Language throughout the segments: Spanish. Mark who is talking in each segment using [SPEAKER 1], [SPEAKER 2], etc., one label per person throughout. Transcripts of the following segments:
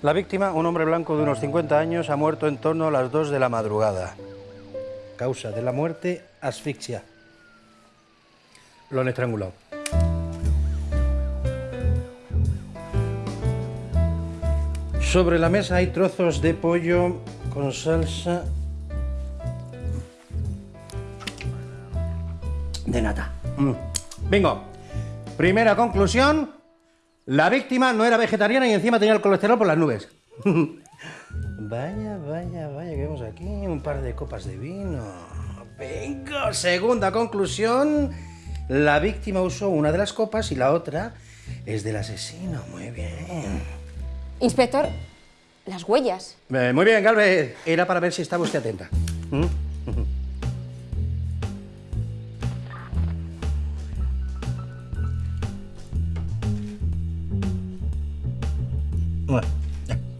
[SPEAKER 1] La víctima, un hombre blanco de unos 50 años, ha muerto en torno a las 2 de la madrugada. Causa de la muerte, asfixia. Lo han estrangulado. Sobre la mesa hay trozos de pollo con salsa de nata. Mm. Bingo. Primera conclusión, la víctima no era vegetariana y encima tenía el colesterol por las nubes. vaya, vaya, vaya, que vemos aquí un par de copas de vino. Bingo. Segunda conclusión, la víctima usó una de las copas y la otra es del asesino. Muy bien.
[SPEAKER 2] Inspector, las huellas.
[SPEAKER 1] Eh, muy bien, Galvez. Era para ver si estaba usted atenta. ¿Mm?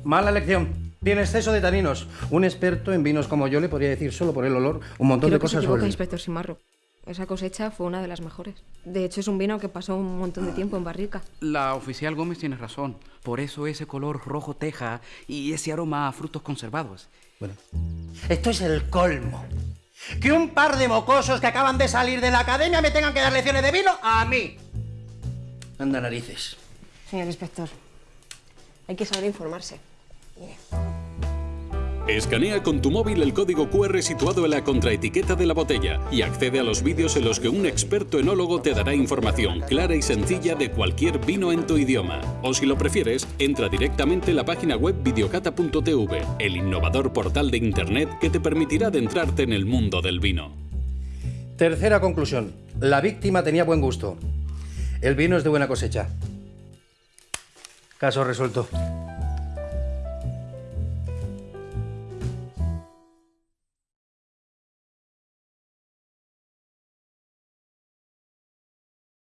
[SPEAKER 1] Mala elección. Tiene exceso de taninos. Un experto en vinos como yo le podría decir solo por el olor un montón
[SPEAKER 2] Creo
[SPEAKER 1] de
[SPEAKER 2] que se
[SPEAKER 1] cosas
[SPEAKER 2] equivoca,
[SPEAKER 1] sobre el-
[SPEAKER 2] inspector Simarro. Esa cosecha fue una de las mejores. De hecho, es un vino que pasó un montón de tiempo en barrica.
[SPEAKER 3] La oficial Gómez tiene razón. Por eso ese color rojo teja y ese aroma a frutos conservados.
[SPEAKER 1] Bueno. Esto es el colmo. Que un par de mocosos que acaban de salir de la academia me tengan que dar lecciones de vino a mí. Anda narices.
[SPEAKER 2] Señor inspector, hay que saber informarse.
[SPEAKER 4] Escanea con tu móvil el código QR situado en la contraetiqueta de la botella y accede a los vídeos en los que un experto enólogo te dará información clara y sencilla de cualquier vino en tu idioma. O si lo prefieres, entra directamente en la página web videocata.tv, el innovador portal de internet que te permitirá adentrarte en el mundo del vino.
[SPEAKER 1] Tercera conclusión. La víctima tenía buen gusto. El vino es de buena cosecha. Caso resuelto.